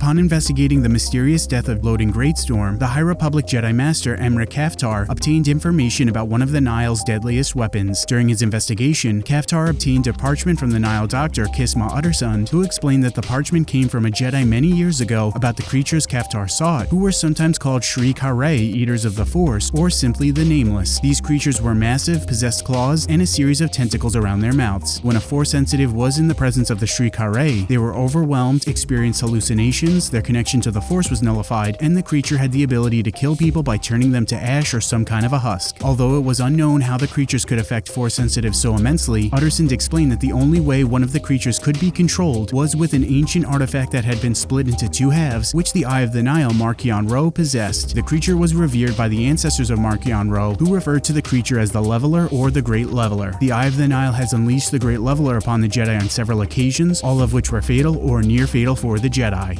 Upon investigating the mysterious death of Loden Greatstorm, the High Republic Jedi Master Emerick Caphtor obtained information about one of the Nihil's deadliest weapons. During his investigation, Caphtor obtained a parchment from the Nihil doctor Kisma Uttersond, who explained that the parchment came from a Jedi many years ago about the creatures Caphtor sought, who were sometimes called Shrii Ka Rai, Eaters of the Force, or simply the Nameless. These creatures were massive, possessed claws, and a series of tentacles around their mouths. When a Force sensitive was in the presence of the Shrii Ka Rai, they were overwhelmed, experienced hallucinations, their connection to the Force was nullified, and the creature had the ability to kill people by turning them to ash or some kind of a husk. Although it was unknown how the creatures could affect Force sensitives so immensely, Uttersond explained that the only way one of the creatures could be controlled was with an ancient artifact that had been split into two halves, which the Eye of the Nihil Marchion Ro possessed. The creature was revered by the ancestors of Marchion Ro, who referred to the creature as the Leveler or the Great Leveler. The Eye of the Nihil has unleashed the Great Leveler upon the Jedi on several occasions, all of which were fatal or near fatal for the Jedi.